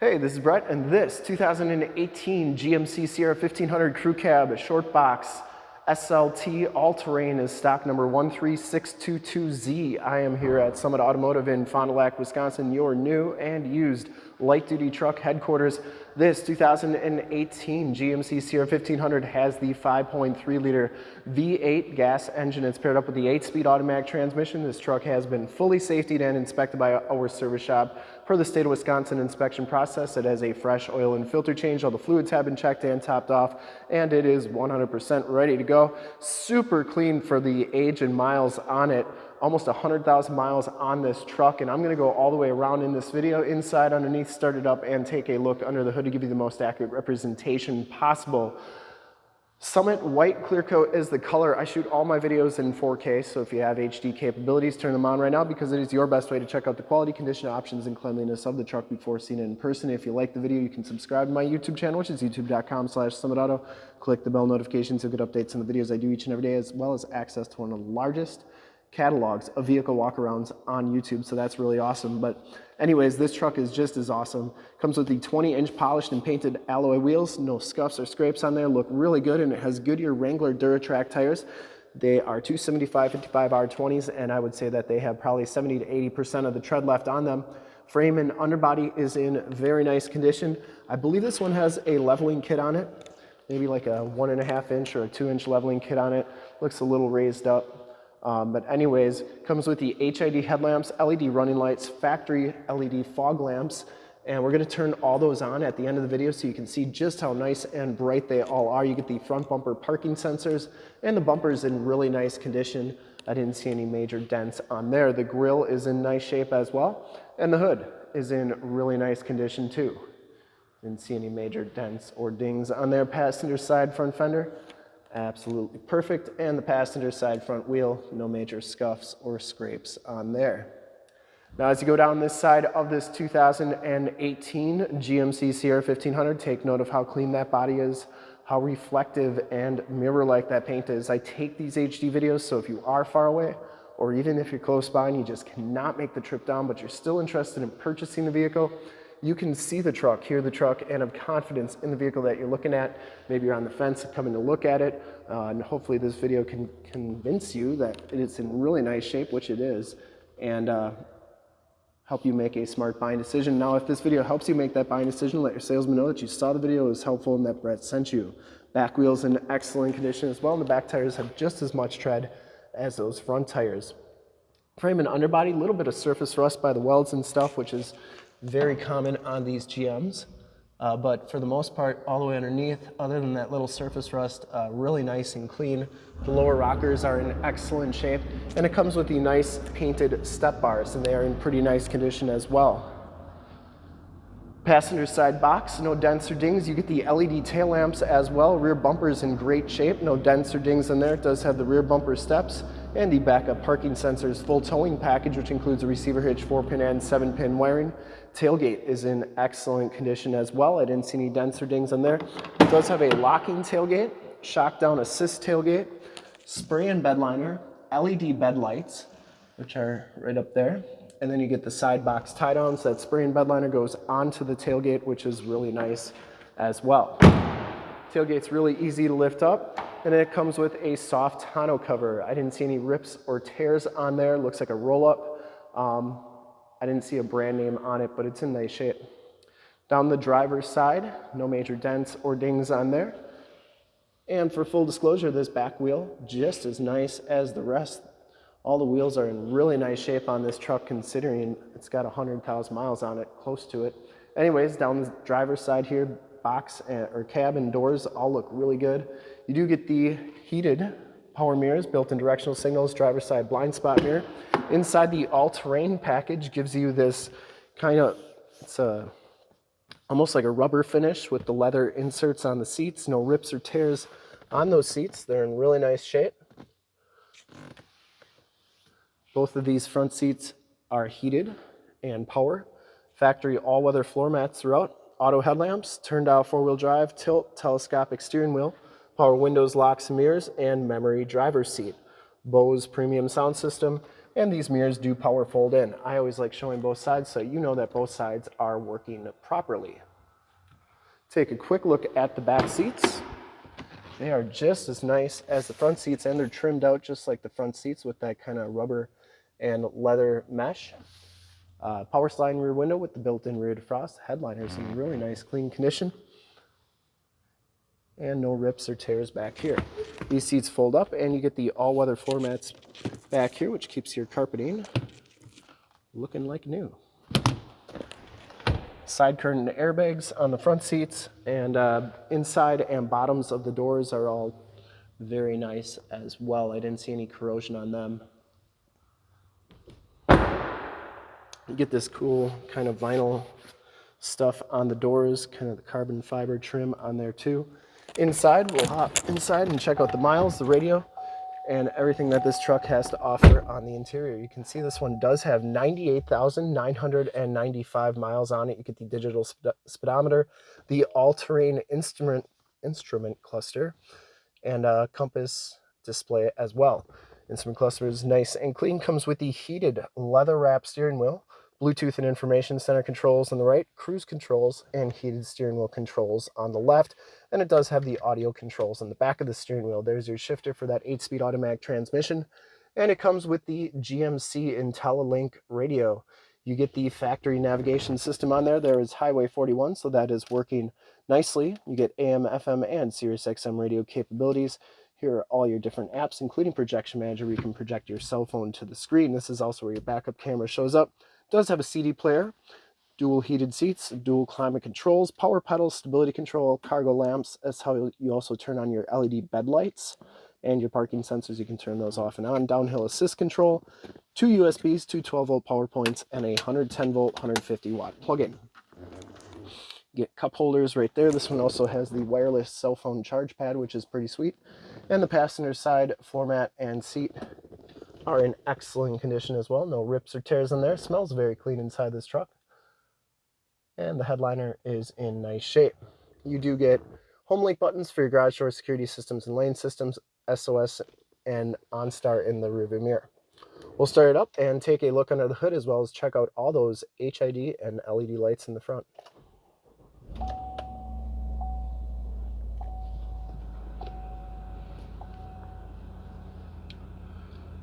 Hey, this is Brett, and this 2018 GMC Sierra 1500 Crew Cab Short Box SLT All-Terrain is stock number 13622Z. I am here at Summit Automotive in Fond du Lac, Wisconsin, your new and used light-duty truck headquarters. This 2018 GMC Sierra 1500 has the 5.3 liter V8 gas engine. It's paired up with the 8-speed automatic transmission. This truck has been fully safetied and inspected by our service shop per the state of Wisconsin inspection process. It has a fresh oil and filter change. All the fluids have been checked and topped off, and it is 100% ready to go. Super clean for the age and miles on it almost 100,000 miles on this truck and I'm gonna go all the way around in this video, inside, underneath, start it up and take a look under the hood to give you the most accurate representation possible. Summit White Clear Coat is the color. I shoot all my videos in 4K, so if you have HD capabilities, turn them on right now because it is your best way to check out the quality, condition, options, and cleanliness of the truck before seeing it in person. If you like the video, you can subscribe to my YouTube channel, which is youtube.com slash summitauto. Click the bell notifications, you'll get updates on the videos I do each and every day, as well as access to one of the largest catalogs of vehicle walkarounds on YouTube, so that's really awesome. But anyways, this truck is just as awesome. Comes with the 20-inch polished and painted alloy wheels, no scuffs or scrapes on there, look really good, and it has Goodyear Wrangler Duratrac tires. They are 275 55 R20s, and I would say that they have probably 70 to 80% of the tread left on them. Frame and underbody is in very nice condition. I believe this one has a leveling kit on it, maybe like a one and a half inch or a two inch leveling kit on it. Looks a little raised up. Um, but anyways, comes with the HID headlamps, LED running lights, factory LED fog lamps, and we're gonna turn all those on at the end of the video so you can see just how nice and bright they all are. You get the front bumper parking sensors, and the bumper is in really nice condition. I didn't see any major dents on there. The grill is in nice shape as well, and the hood is in really nice condition too. Didn't see any major dents or dings on there. Passenger side front fender, absolutely perfect. And the passenger side front wheel, no major scuffs or scrapes on there. Now as you go down this side of this 2018 GMC Sierra 1500, take note of how clean that body is, how reflective and mirror-like that paint is. I take these HD videos, so if you are far away, or even if you're close by and you just cannot make the trip down, but you're still interested in purchasing the vehicle, you can see the truck, hear the truck, and have confidence in the vehicle that you're looking at. Maybe you're on the fence coming to look at it, uh, and hopefully this video can convince you that it's in really nice shape, which it is, and uh, help you make a smart buying decision. Now, if this video helps you make that buying decision, let your salesman know that you saw the video, it was helpful, and that Brett sent you. Back wheels in excellent condition as well, and the back tires have just as much tread as those front tires. Frame and underbody, a little bit of surface rust by the welds and stuff, which is very common on these GMs. Uh, but for the most part, all the way underneath, other than that little surface rust, uh, really nice and clean. The lower rockers are in excellent shape, and it comes with the nice painted step bars, and they are in pretty nice condition as well. Passenger side box, no dents or dings. You get the LED tail lamps as well. Rear bumper is in great shape, no dents or dings in there. It does have the rear bumper steps and the backup parking sensors full towing package, which includes a receiver hitch, 4-pin and 7-pin wiring. Tailgate is in excellent condition as well. I didn't see any dents or dings on there. It does have a locking tailgate, shock down assist tailgate, spray-in bed liner, LED bed lights, which are right up there. And then you get the side box tie down, so that spray-in bed liner goes onto the tailgate, which is really nice as well. Tailgate's really easy to lift up. And it comes with a soft tonneau cover. I didn't see any rips or tears on there. Looks like a roll up. Um, I didn't see a brand name on it, but it's in nice shape. Down the driver's side, no major dents or dings on there. And for full disclosure, this back wheel, just as nice as the rest. All the wheels are in really nice shape on this truck considering it's got 100,000 miles on it, close to it. Anyways, down the driver's side here, box and, or cabin doors all look really good. You do get the heated power mirrors, built-in directional signals, driver's side blind spot mirror. Inside the all-terrain package gives you this kind of, it's a, almost like a rubber finish with the leather inserts on the seats, no rips or tears on those seats. They're in really nice shape. Both of these front seats are heated and power. Factory all-weather floor mats throughout auto headlamps, turn dial four-wheel drive, tilt, telescopic steering wheel, power windows, locks mirrors, and memory driver's seat. Bose premium sound system And these mirrors do power fold in. I always like showing both sides so you know that both sides are working properly. Take a quick look at the back seats. They are just as nice as the front seats and they're trimmed out just like the front seats with that kind of rubber and leather mesh. Uh, power sliding rear window with the built-in rear defrost. Headliner is in really nice clean condition. And no rips or tears back here. These seats fold up and you get the all-weather floor mats back here, which keeps your carpeting looking like new. Side curtain airbags on the front seats and uh, inside and bottoms of the doors are all very nice as well. I didn't see any corrosion on them. You get this cool kind of vinyl stuff on the doors, kind of the carbon fiber trim on there too. Inside, we'll hop inside and check out the miles, the radio, and everything that this truck has to offer on the interior. You can see this one does have 98,995 miles on it. You get the digital speedometer, the all-terrain instrument instrument cluster, and a compass display as well. Instrument cluster is nice and clean. Comes with the heated leather wrap steering wheel, Bluetooth and information center controls on the right, cruise controls and heated steering wheel controls on the left. And it does have the audio controls on the back of the steering wheel. There's your shifter for that 8-speed automatic transmission. And it comes with the GMC IntelliLink radio. You get the factory navigation system on there. There is Highway 41, so that is working nicely. You get AM, FM, and Sirius XM radio capabilities. Here are all your different apps, including Projection Manager, where you can project your cell phone to the screen. This is also where your backup camera shows up does have a CD player, dual heated seats, dual climate controls, power pedals, stability control, cargo lamps. That's how you also turn on your LED bed lights and your parking sensors. You can turn those off and on. Downhill assist control, two USBs, two 12 volt power points, and a 110 volt, 150 watt plug-in. Get cup holders right there. This one also has the wireless cell phone charge pad, which is pretty sweet. And the passenger side floor mat and seat are in excellent condition as well. No rips or tears in there. Smells very clean inside this truck. And the headliner is in nice shape. You do get home link buttons for your garage door security systems and lane systems, SOS, and OnStar in the rearview mirror. We'll start it up and take a look under the hood as well as check out all those HID and LED lights in the front.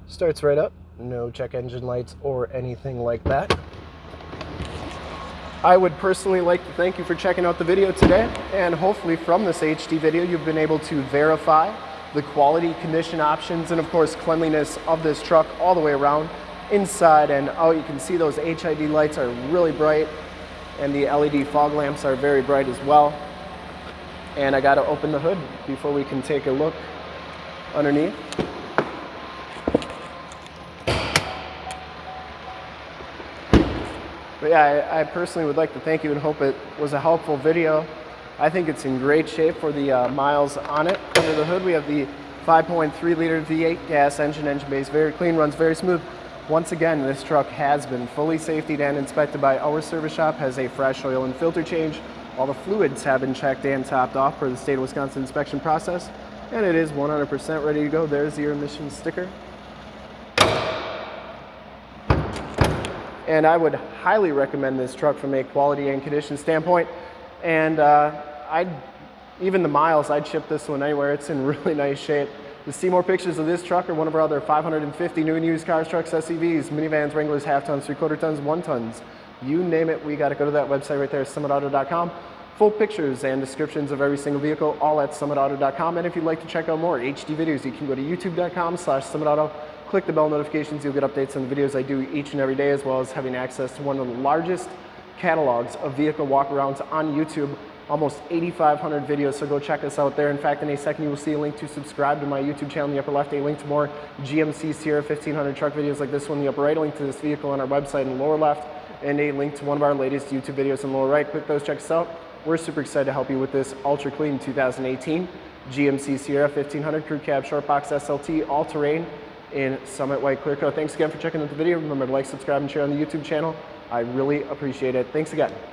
Starts right up, no check engine lights or anything like that. I would personally like to thank you for checking out the video today and hopefully from this HD video you've been able to verify the quality, condition options, and of course cleanliness of this truck all the way around. Inside and out you can see those HID lights are really bright and the LED fog lamps are very bright as well. And I gotta open the hood before we can take a look underneath. But yeah, I, I, personally would like to thank you and hope it was a helpful video. I think it's in great shape for the uh, miles on it. Under the hood, we have the 5.3 liter V8 gas engine, engine base, very clean, runs very smooth. Once again, this truck has been fully safetied and inspected by our service shop, has a fresh oil and filter change. All the fluids have been checked and topped off for the state of Wisconsin inspection process, and it is 100% ready to go. There's your emissions sticker. And I would highly recommend this truck from a quality and condition standpoint. And uh, I'd, even the miles, I'd ship this one anywhere. It's in really nice shape. To see more pictures of this truck or one of our other 550 new and used cars, trucks, SUVs, minivans, Wranglers, half tons, three quarter tons, one tons, you name it, we got to go to that website right there, summitauto.com. Full pictures and descriptions of every single vehicle, all at summitauto.com. And if you'd like to check out more HD videos, you can go to youtube.com slash summitauto click the bell notifications, you'll get updates on the videos I do each and every day, as well as having access to one of the largest catalogs of vehicle walkarounds on YouTube, almost 8,500 videos, so go check us out there. In fact, in a second, you will see a link to subscribe to my YouTube channel in the upper left, a link to more GMC Sierra 1500 truck videos like this one in the upper right, a link to this vehicle on our website in the lower left, and a link to one of our latest YouTube videos in the lower right. Click those, check us out. We're super excited to help you with this ultra clean 2018 GMC Sierra 1500 Crew Cab Short Box SLT all-terrain in Summit White Clear Coat. Thanks again for checking out the video. Remember to like, subscribe, and share on the YouTube channel. I really appreciate it. Thanks again.